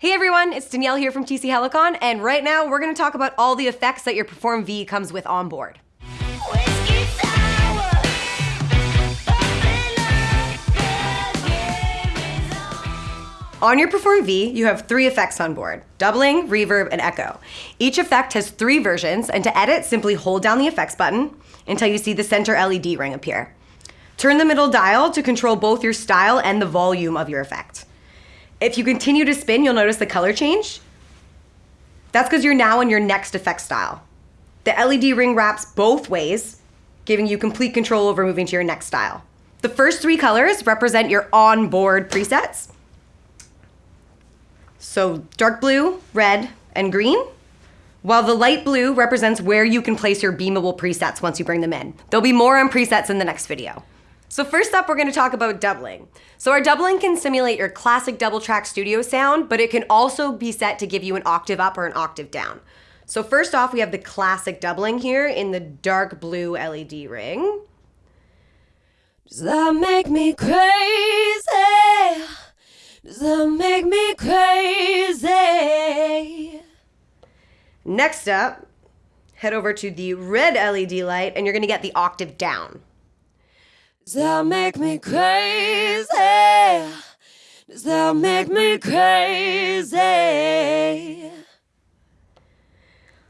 Hey everyone, it's Danielle here from TC Helicon, and right now we're gonna talk about all the effects that your Perform V comes with on board. On your Perform V, you have three effects on board, doubling, reverb, and echo. Each effect has three versions, and to edit, simply hold down the effects button until you see the center LED ring appear. Turn the middle dial to control both your style and the volume of your effect. If you continue to spin, you'll notice the color change. That's because you're now in your next effect style. The LED ring wraps both ways, giving you complete control over moving to your next style. The first three colors represent your onboard presets. So dark blue, red, and green. While the light blue represents where you can place your beamable presets once you bring them in. There'll be more on presets in the next video. So first up, we're gonna talk about doubling. So our doubling can simulate your classic double track studio sound, but it can also be set to give you an octave up or an octave down. So first off, we have the classic doubling here in the dark blue LED ring. Does that make me crazy? Does that make me crazy? Next up, head over to the red LED light and you're gonna get the octave down. Does that make me crazy? Does that make me crazy?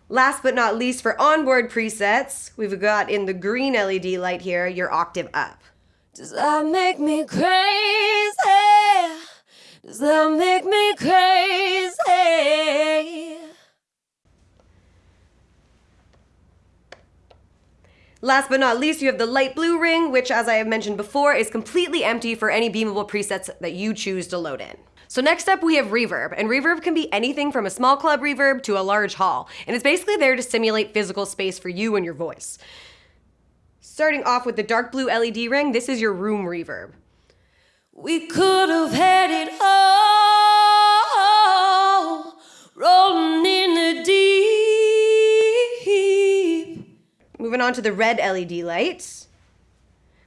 Last but not least, for onboard presets, we've got in the green LED light here your octave up. Does that make me crazy? Does that make me crazy? Last but not least, you have the light blue ring, which as I have mentioned before, is completely empty for any beamable presets that you choose to load in. So next up we have reverb, and reverb can be anything from a small club reverb to a large hall, and it's basically there to simulate physical space for you and your voice. Starting off with the dark blue LED ring, this is your room reverb. We could have had it all, Moving on to the red LED lights,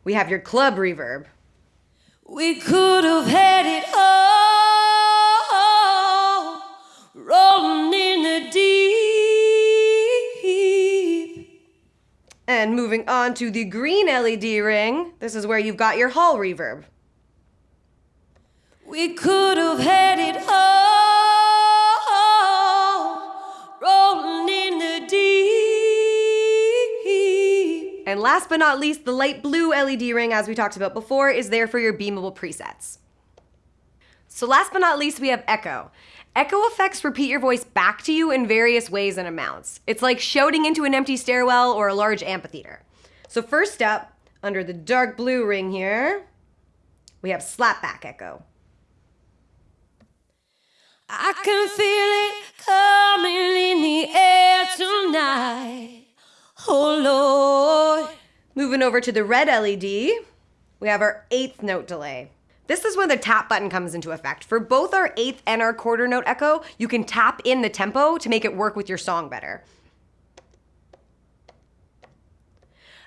we have your club reverb. We could have had it all, rolling in the deep. And moving on to the green LED ring, this is where you've got your hall reverb. We could have had it all, And last but not least, the light blue LED ring, as we talked about before, is there for your beamable presets. So last but not least, we have echo. Echo effects repeat your voice back to you in various ways and amounts. It's like shouting into an empty stairwell or a large amphitheater. So first up, under the dark blue ring here, we have slapback echo. I can feel Moving over to the red LED, we have our eighth note delay. This is when the tap button comes into effect. For both our eighth and our quarter note echo, you can tap in the tempo to make it work with your song better.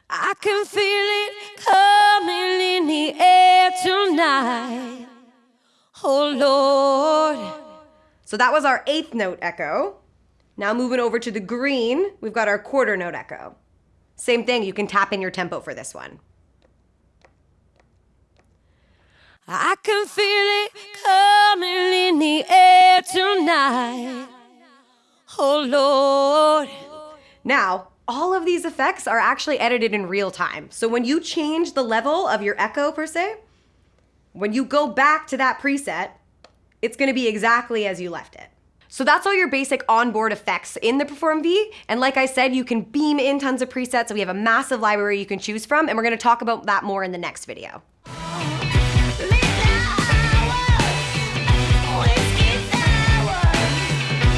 I can feel it coming in the air tonight. Oh Lord. So that was our eighth note echo. Now moving over to the green, we've got our quarter note echo. Same thing, you can tap in your tempo for this one. I can feel it coming in the air tonight. Oh Lord. Now, all of these effects are actually edited in real time. So when you change the level of your echo per se, when you go back to that preset, it's gonna be exactly as you left it. So that's all your basic onboard effects in the Perform V. And like I said, you can beam in tons of presets. So we have a massive library you can choose from, and we're gonna talk about that more in the next video.